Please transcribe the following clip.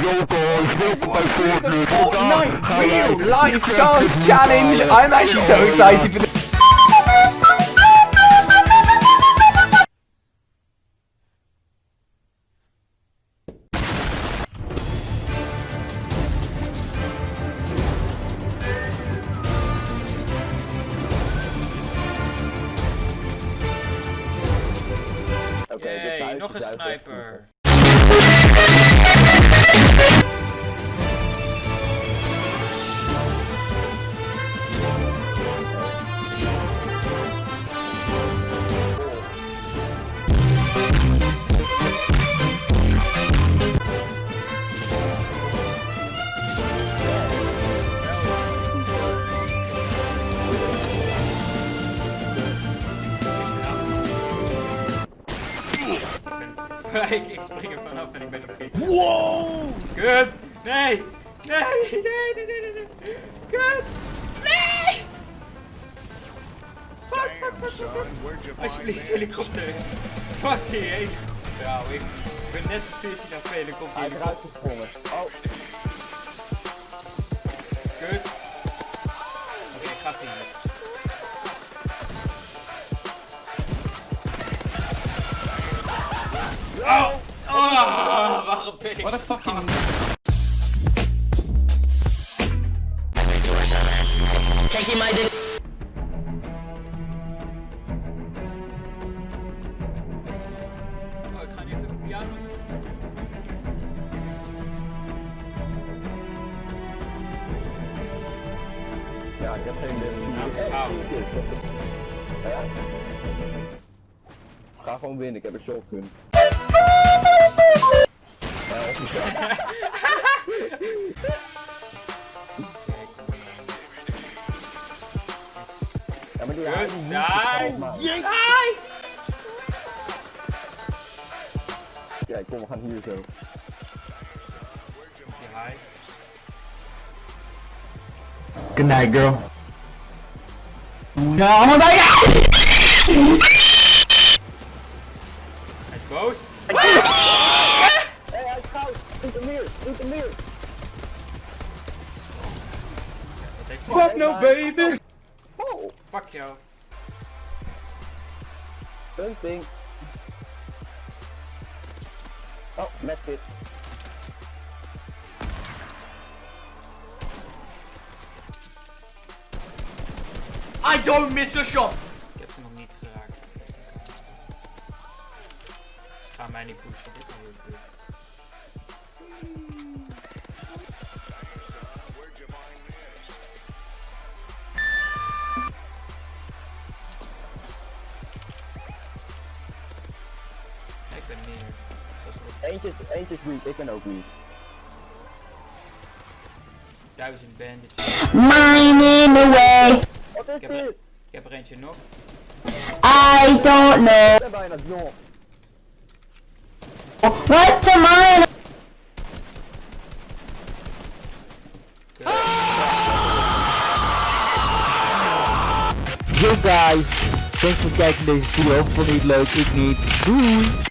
Yo guys, welcome bij Fortnite. Fortnite Real Life Dance Challenge. I'm actually so excited for this. Yay, nog een sniper. Ik, ik spring er vanaf en ik ben op 40. Wow! Kut! Nee! Nee! Nee! Nee! Nee! Nee! nee. Kut! Nee! Fuck! Fuck! Fuck! Fuck! fuck. Alsjeblieft, helikopter! Fuck die heen! Trouw, ik ben net op 14 HP en dan komt die Hij is eruit helikopter. gesprongen. Oh, Oh! Oh! Waarom ben ik What a fucking. Oh, ik ga nu even op piano zoeken. ja, ik heb geen idee. Nou. Ga gewoon winnen, ik heb een shotgun. Hier zo. Die high. Good night, girl. No. Hij is boos. Hé, hij is goud! Doet hem meer, doet hem meer! Dat Fuck no, baby. Oh, Fuck jou. punting. Oh, met dit. I don't miss a shot. Gaan mij niet pushen. Dit is heel goed. Ik ben nog Eentje, is- eentje is weak, ik ben ook weak. duizend bandits. Mine in the way. Wat is Ik heb, er, dit? ik heb er eentje nog. I don't know Ik ben bijna jong. What to mine. Yo guys, thanks voor het kijken deze video. Vond je het leuk? Ik niet. Doei!